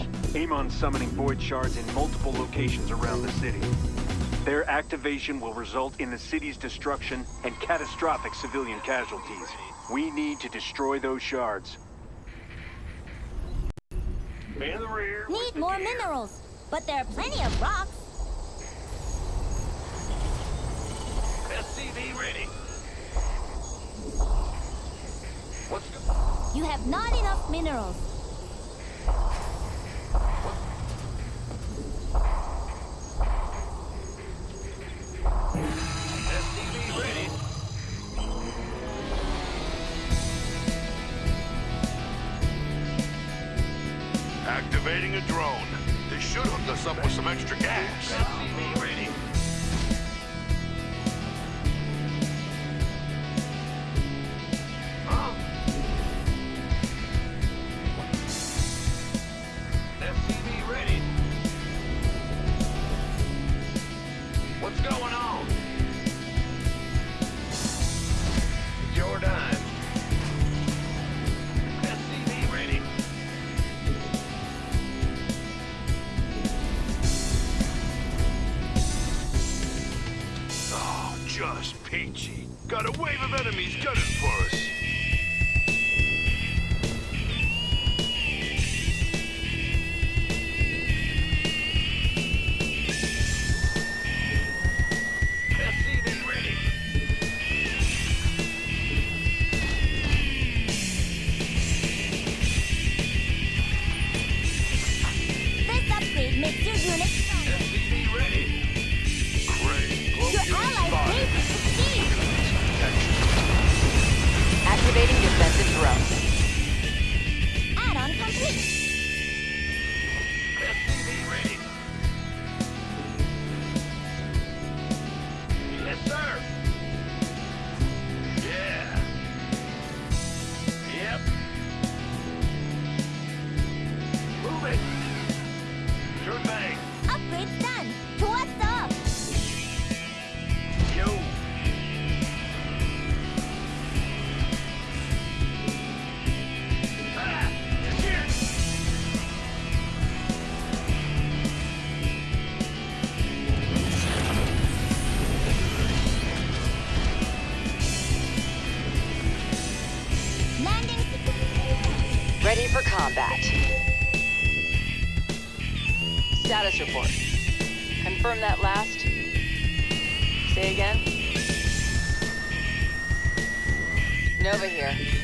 Commanders. Amon summoning Void Shards in multiple locations around the city. Their activation will result in the city's destruction and catastrophic civilian casualties. We need to destroy those shards. In the rear. Need more minerals, but there are plenty of rocks. SCV ready. What's go You have not enough minerals. Drone. This should hook us up with some extra gas. Combat. Status report. Confirm that last. Say again. Nova here.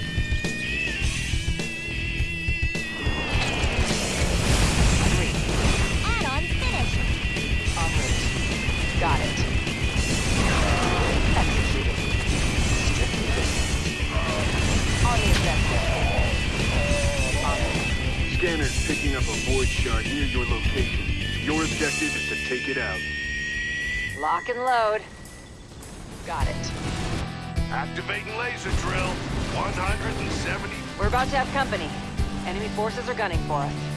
Lock and load. Got it. Activating laser drill. 170. We're about to have company. Enemy forces are gunning for us.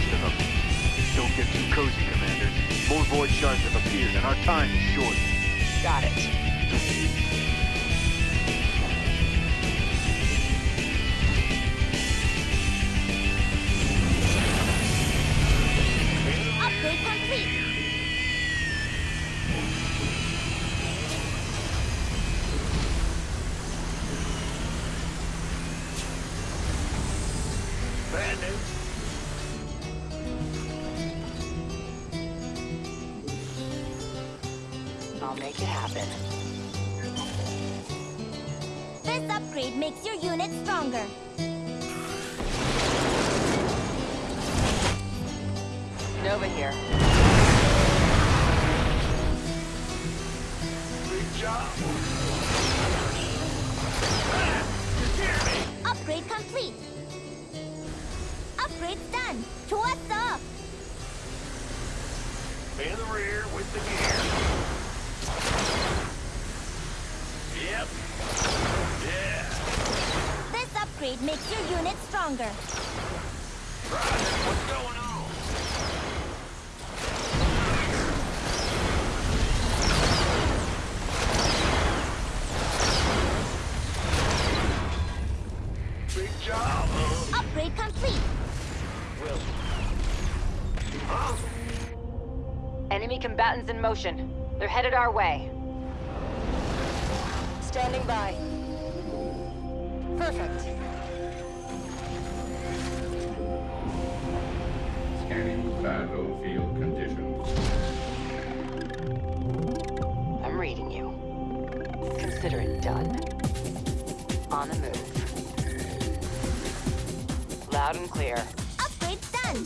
Rest of them. Don't get too cozy, Commanders. More Void Shards have appeared, and our time is short. Got it. I'll make it happen. This upgrade makes your unit stronger. Nova here. Job. Upgrade complete. Upgrade done. To up. In the rear with the gear. Yep. Yeah. This upgrade makes your unit stronger. Roger. What's going on? Big job, huh? Upgrade complete. Wilson. Huh? Enemy combatants in motion. They're headed our way. Standing by. Perfect. Scanning battlefield conditions. I'm reading you. Consider it done. On the move. Loud and clear. Upgrade's done.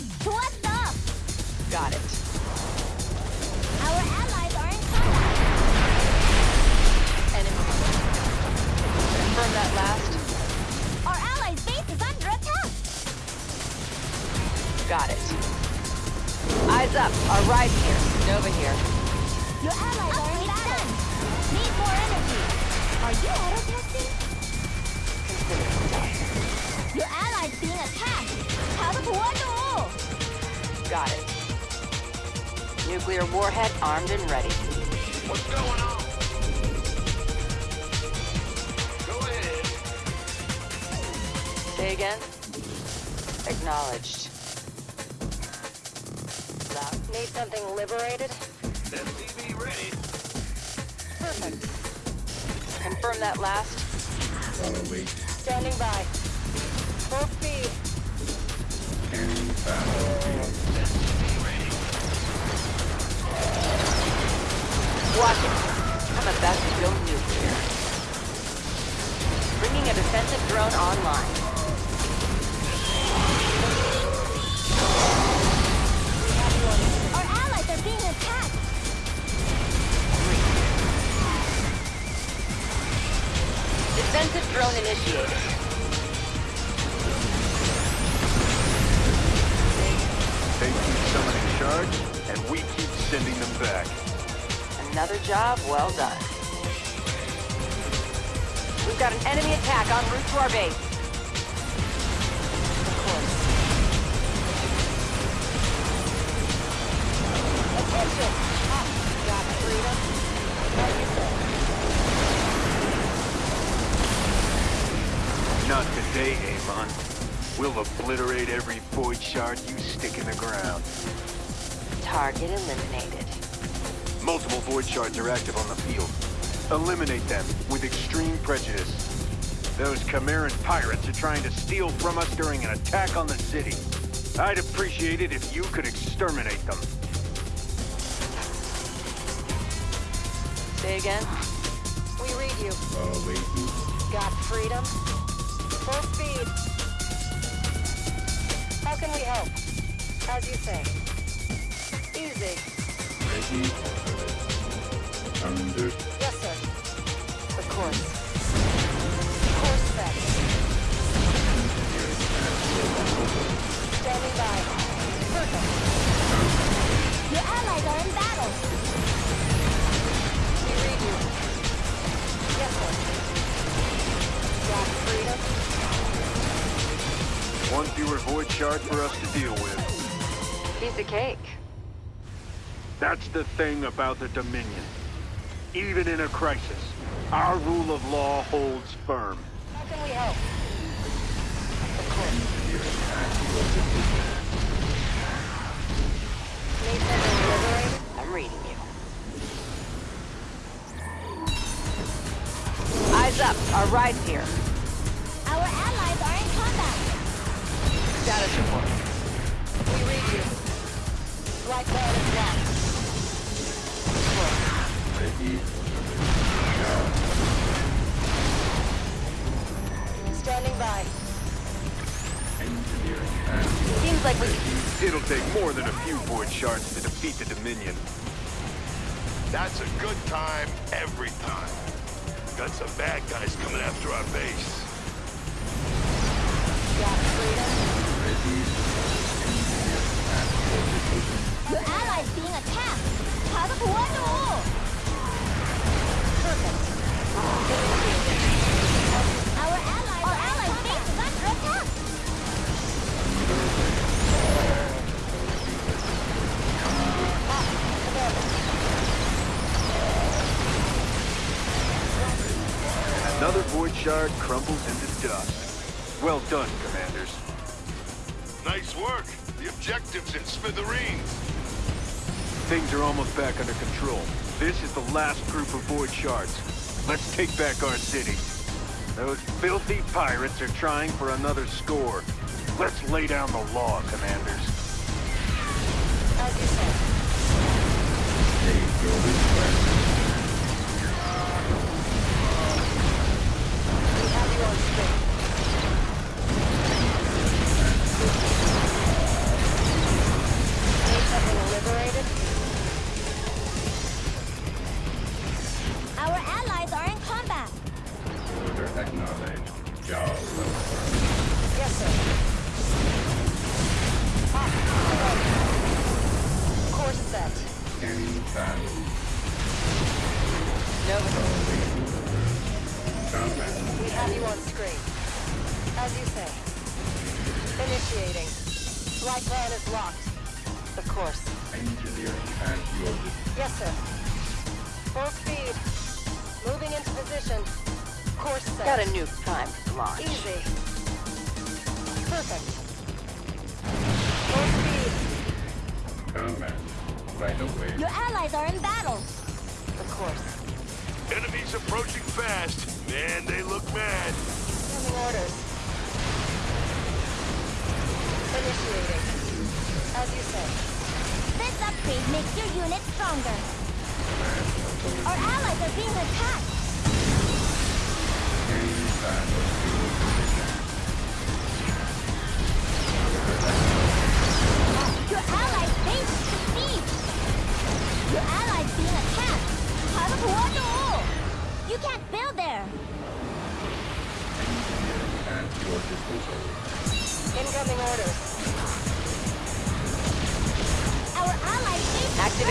Got it. Nuclear warhead armed and ready. What's going on? Go ahead. Say again? Acknowledged. Loud. Need something liberated? SCV ready. Perfect. Confirm that last. Await Standing by. Full speed. scanning battlefield. SCV sending them back. Another job well done. We've got an enemy attack en route to our base. Of course. Attention! Got freedom. How you say? Not today, Amon. We'll obliterate every void shard you stick in the ground. Target eliminated. Multiple void shards are active on the field. Eliminate them with extreme prejudice. Those Chimeran pirates are trying to steal from us during an attack on the city. I'd appreciate it if you could exterminate them. Say again? We read you. Awaiting Got freedom? Full speed. How can we help? As you say. Under Yes, sir. Of course. Course set. Standing by. Perfect. Your allies are in battle. We read you. Yes, sir. Got freedom? One fewer void shard for us to deal with. Piece of cake. That's the thing about the Dominion. Even in a crisis, our rule of law holds firm. How can we help? Of course. Need something? I'm reading you. Eyes up. Our ride's here. Our allies are in combat. Status report. It'll take more than a few void shards to defeat the Dominion. That's a good time every time. Got some bad guys coming after our base. The allies being attacked! Part of Wonder War! Another void shard crumbles into dust. Well done, commanders. Nice work. The objective's in smithereens. Things are almost back under control. This is the last group of void shards. Let's take back our city. Those filthy pirates are trying for another score. Let's lay down the law, commanders. As you said. State your have Of course. Engineering at your dis- Yes, sir. Full speed. Moving into position. Course set. Got a nuke time for launch. Easy. Perfect. Full speed. combat. Right away. Your allies are in battle! Of course. Enemies approaching fast. Man, they look mad. Sending orders. Initiating service. This upgrade makes your unit stronger. Our allies are being attacked. Your allies' face is besieged. Your allies being attacked. Part of Wano. You can't build there. Incoming orders.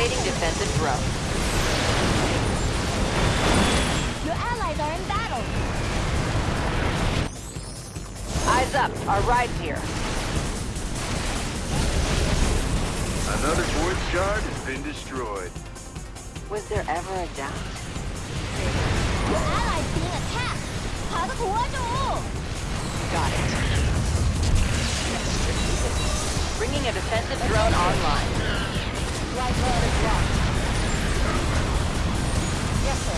Activating defensive. Your allies are in battle! Eyes up, our ride's here. Another quartz shard has been destroyed. Was there ever a doubt? Your allies being attacked! Got it. Bringing a defensive drone online. Flight plan is locked. Yes, sir.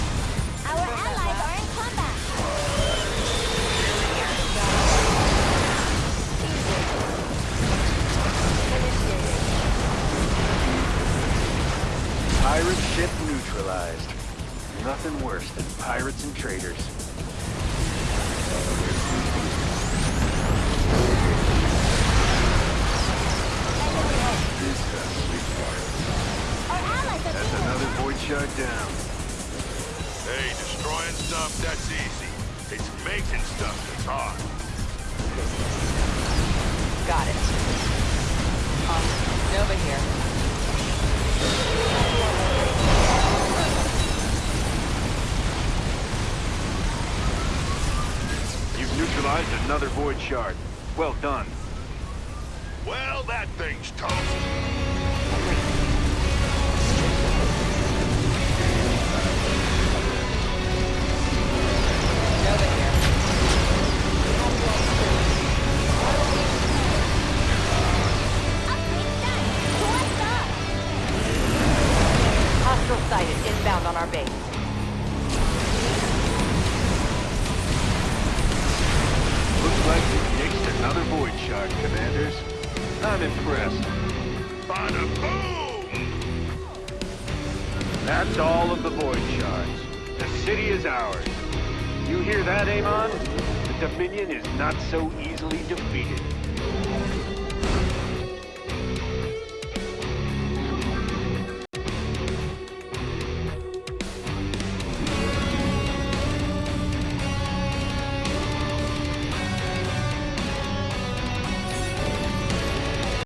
Our allies are in combat! Pirate ship neutralized. Nothing worse than pirates and traitors. Down. Hey, destroying stuff, that's easy. It's making stuff that's hard. Got it. Um, Nova here. You've neutralized another void shard. Well done. Well, that thing's toast. Bada boom! That's all of the void shards. The city is ours. You hear that, Amon? The Dominion is not so easily defeated.